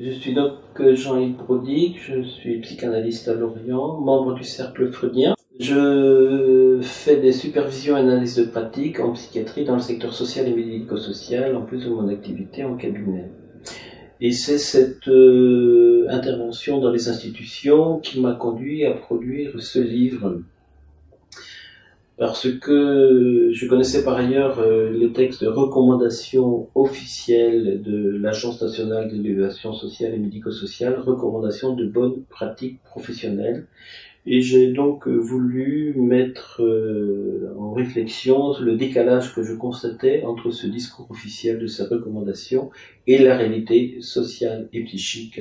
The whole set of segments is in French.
Je suis donc Jean-Yves Brodic, je suis psychanalyste à Lorient, membre du Cercle Freudien. Je fais des supervisions et analyses de pratique en psychiatrie dans le secteur social et médico-social, en plus de mon activité en cabinet. Et c'est cette euh, intervention dans les institutions qui m'a conduit à produire ce livre parce que je connaissais par ailleurs euh, les textes de recommandation officielles de l'Agence nationale d'évaluation sociale et médico-sociale, recommandations de bonnes pratiques professionnelles. Et j'ai donc euh, voulu mettre euh, en réflexion le décalage que je constatais entre ce discours officiel de ces recommandations et la réalité sociale et psychique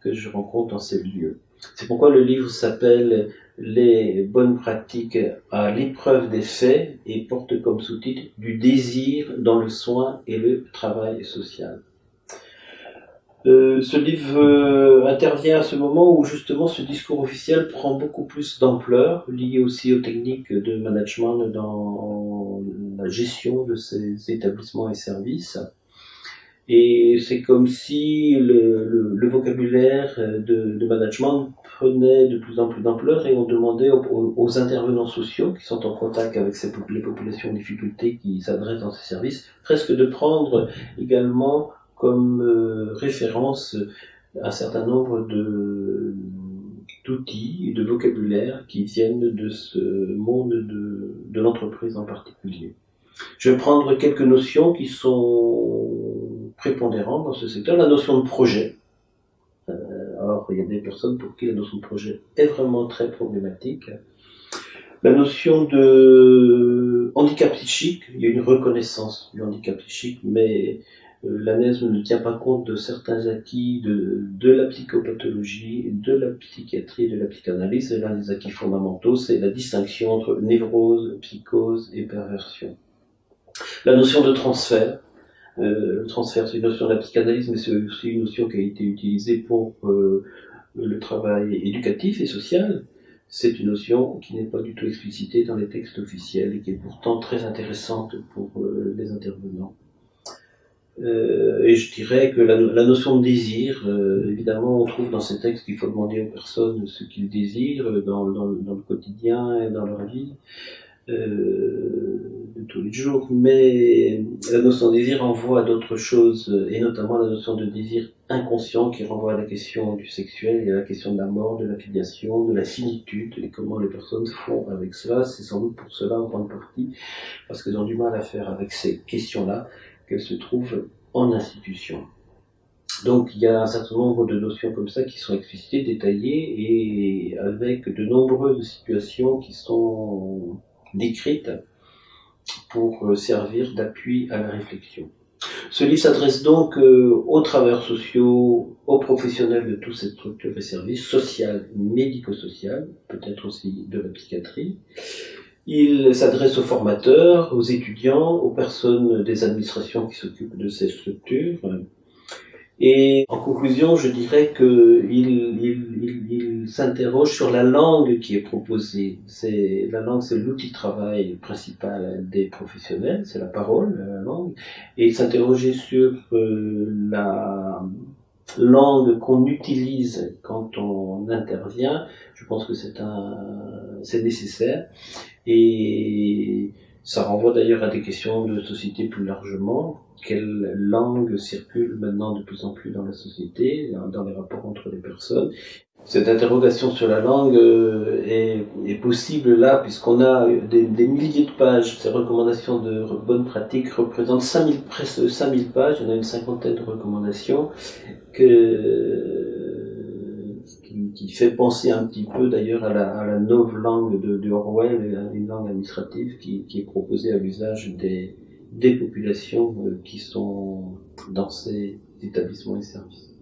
que je rencontre dans ces lieux. C'est pourquoi le livre s'appelle les bonnes pratiques à l'épreuve des faits et porte comme sous-titre du désir dans le soin et le travail social. Euh, ce livre euh, intervient à ce moment où justement ce discours officiel prend beaucoup plus d'ampleur, lié aussi aux techniques de management dans la gestion de ces établissements et services. Et c'est comme si le, le, vocabulaire de, de, management prenait de plus en plus d'ampleur et on demandait aux, intervenants sociaux qui sont en contact avec ces, les populations en difficulté qui s'adressent dans ces services, presque de prendre également comme euh, référence un certain nombre de d'outils et de vocabulaire qui viennent de ce monde de, de l'entreprise en particulier. Je vais prendre quelques notions qui sont prépondérantes dans ce secteur. La notion de projet. Euh, alors, il y a des personnes pour qui la notion de projet est vraiment très problématique. La notion de handicap psychique, il y a une reconnaissance du handicap psychique, mais euh, l'ANES ne tient pas compte de certains acquis de, de la psychopathologie, de la psychiatrie, de la psychanalyse. Et l'un des acquis fondamentaux, c'est la distinction entre névrose, psychose et perversion. La notion de transfert. Euh, le transfert, c'est une notion de la psychanalyse, mais c'est aussi une notion qui a été utilisée pour euh, le travail éducatif et social. C'est une notion qui n'est pas du tout explicitée dans les textes officiels et qui est pourtant très intéressante pour euh, les intervenants. Euh, et je dirais que la, la notion de désir, euh, évidemment, on trouve dans ces textes qu'il faut demander aux personnes ce qu'ils désirent dans, dans, dans, le quotidien et dans leur vie. Euh, de tous les jours, mais la notion de désir renvoie à d'autres choses, et notamment la notion de désir inconscient qui renvoie à la question du sexuel à la question de la mort, de la filiation, de la finitude, et comment les personnes font avec cela. C'est sans doute pour cela, en grande partie, parce qu'elles ont du mal à faire avec ces questions-là, qu'elles se trouvent en institution. Donc il y a un certain nombre de notions comme ça qui sont explicitées, détaillées, et avec de nombreuses situations qui sont décrites pour euh, servir d'appui à la réflexion. Ce livre s'adresse donc euh, aux travailleurs sociaux, aux professionnels de toutes ces structures et services, sociales, médico-sociales, peut-être aussi de la psychiatrie. Il s'adresse aux formateurs, aux étudiants, aux personnes des administrations qui s'occupent de ces structures, et en conclusion, je dirais qu'il il, il, il s'interroge sur la langue qui est proposée. C'est la langue, c'est l'outil de travail principal des professionnels, c'est la parole, la langue. Et il s'interrogeait sur euh, la langue qu'on utilise quand on intervient. Je pense que c'est un, c'est nécessaire. Et ça renvoie d'ailleurs à des questions de société plus largement. Quelle langue circule maintenant de plus en plus dans la société, dans les rapports entre les personnes? Cette interrogation sur la langue euh, est, possible là, puisqu'on a des, milliers de pages. Ces recommandations de bonnes pratiques représentent 5000, presque 5000 pages. En a une cinquantaine de recommandations que qui, fait penser un petit peu d'ailleurs à la, à la langue de, de Orwell, une langue administrative qui, est proposée à l'usage des, des populations euh, qui sont dans ces établissements et services.